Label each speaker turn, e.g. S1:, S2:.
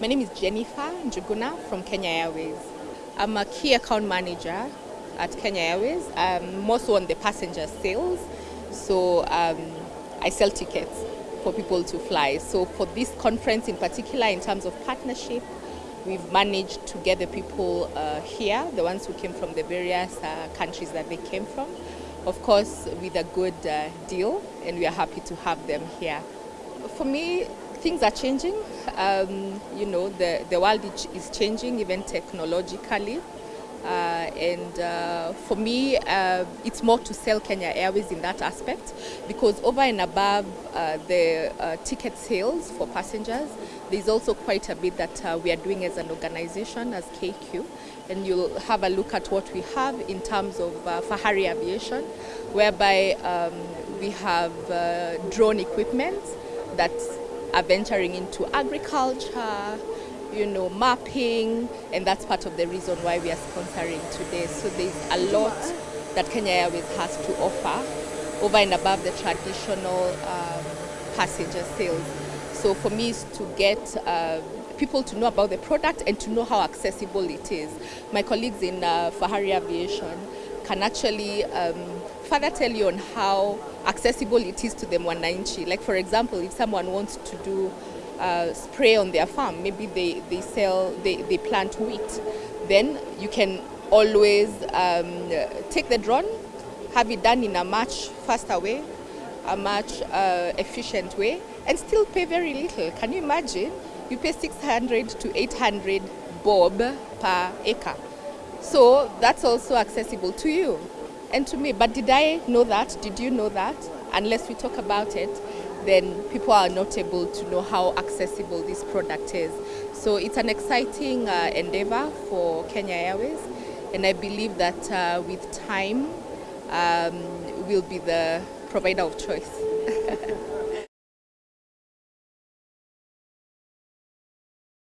S1: My name is Jennifer Njuguna from Kenya Airways. I'm a key account manager at Kenya Airways, um, more so on the passenger sales. So um, I sell tickets for people to fly. So for this conference in particular, in terms of partnership, we've managed to get the people uh, here, the ones who came from the various uh, countries that they came from, of course with a good uh, deal, and we are happy to have them here. For me, things are changing. Um, you know, the, the world is changing even technologically. Uh, and uh, for me, uh, it's more to sell Kenya Airways in that aspect because over and above uh, the uh, ticket sales for passengers, there's also quite a bit that uh, we are doing as an organization, as KQ. And you'll have a look at what we have in terms of Fahari Aviation, whereby um, we have drone equipment that's are venturing into agriculture, you know, mapping, and that's part of the reason why we are sponsoring today. So there's a lot that Kenya Airways has to offer over and above the traditional um, passenger sales. So for me, is to get uh, people to know about the product and to know how accessible it is. My colleagues in uh, Fahari Aviation can actually um, further tell you on how accessible it is to the mwananchi. Like for example, if someone wants to do uh, spray on their farm, maybe they, they sell, they, they plant wheat, then you can always um, take the drone, have it done in a much faster way, a much uh, efficient way, and still pay very little. Can you imagine? You pay 600 to 800 bob per acre. So that's also accessible to you and to me. But did I know that? Did you know that? Unless we talk about it, then people are not able to know how accessible this product is. So it's an exciting uh, endeavor for Kenya Airways, and I believe that uh, with time, um, we'll be the provider of choice.